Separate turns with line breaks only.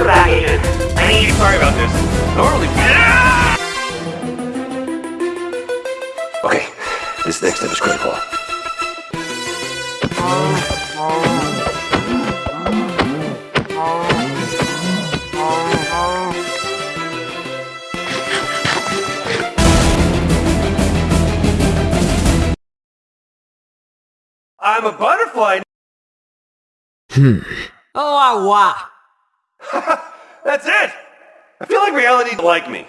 Welcome back, Agent. I need
Sorry about this. Normally.
Okay, this next step is critical.
I'm a butterfly. Hmm.
Oh, what?
That's it. I feel like reality like me.